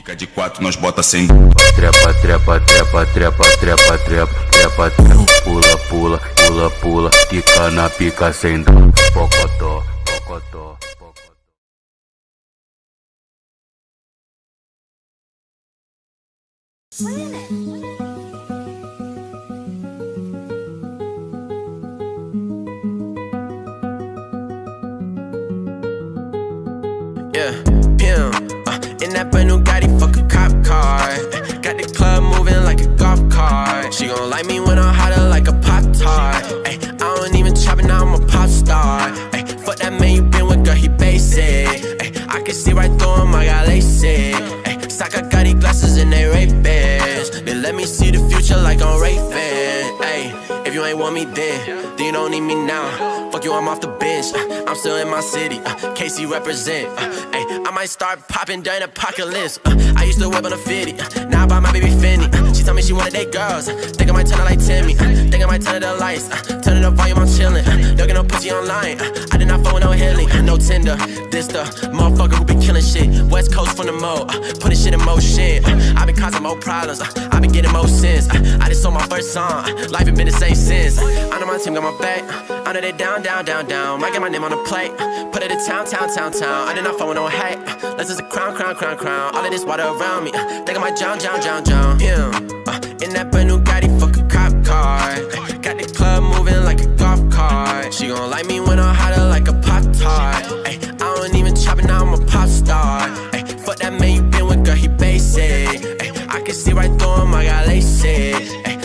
Fica de quatro, nós bota sem Trepa, trepa, trepa, trepa, trepa, trepa, trepa, trepa. Pula, pula, pula, pula. Fica na pica sem dó. Pocotó, pocotó, pocotó. Yeah, that brand new Gotti, fuck a cop car. Got the club moving like a golf cart. She gon' like me when I'm hotter like a pop tart. I don't even chop it, now I'm a pop star. Ay, fuck that man you been with, girl, he basic. Ay, I can see right through him, I got LASIK. Ay, Saka got these glasses and they rape. They let me see the future like I'm Ray. Ay, if you ain't want me then, then you don't need me now. Fuck you, I'm off the bench. Uh, I'm still in my city. Uh, KC represent. Uh, ay, I might start popping during apocalypse. Uh, I used to whip on a 50. Uh, now I buy my baby Fendi. Uh, she told me she wanted date girls. Uh, think I might turn her like Timmy. Think I might turn it the lights. Turn it up volume, I'm chillin'. Uh, don't get no pussy online. I did not phone no Hilly. No Tinder. This the motherfucker who be killing shit. Coast from the mo. Uh, putting shit in motion. Uh, I been causing more problems. Uh, I been getting more sins. Uh, I just sold my first song. Uh, life ain't been the same since. I know my team got my back. Uh, I know they down, down, down, down. Might get my name on the plate. Uh, put it in town, town, town, town. I did not phone no hate. Uh, Let's just a crown, crown, crown, crown. All of this water around me. Uh, think I might drown, drown, drown, drown. Yeah. Uh, in that brand new Gotti, fuck a cop car. Got the club moving like a golf cart. She gon' like me when I'm hotter like a pop tart. I don't even chop it, now I'm a pop star. See right through him, I got LASIK. Ay,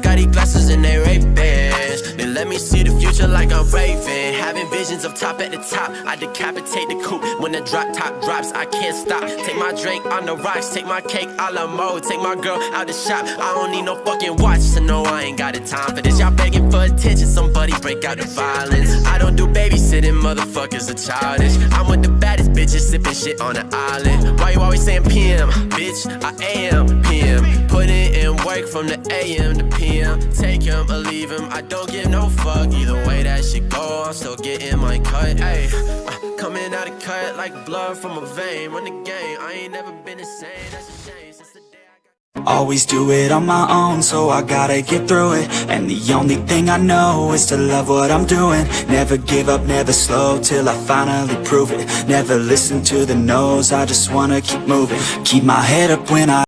got these glasses and they Ray-Bans. They let me see the future like I'm Raven Having visions of top at the top. I decapitate the coupe when the drop top drops. I can't stop. Take my drink on the rocks. Take my cake a la mode. Take my girl out the shop. I don't need no fucking watch to know I ain't got the time for this. Y'all begging for attention. Somebody break out the violence. I don't do babysitting. Motherfuckers are childish. I'm with the baddest bitches sipping shit on the island. Why you always saying PM? Bitch, I am. Putting from the AM to PM. Take him or leave him. I don't give no fuck. Either way that shit go, I'm still getting my cut. Ayy, uh, coming out of cut like blood from a vein. Run the game. I ain't never been the same. That's a shame. Always do it on my own, so I gotta get through it And the only thing I know is to love what I'm doing Never give up, never slow, till I finally prove it Never listen to the no's, I just wanna keep moving Keep my head up when I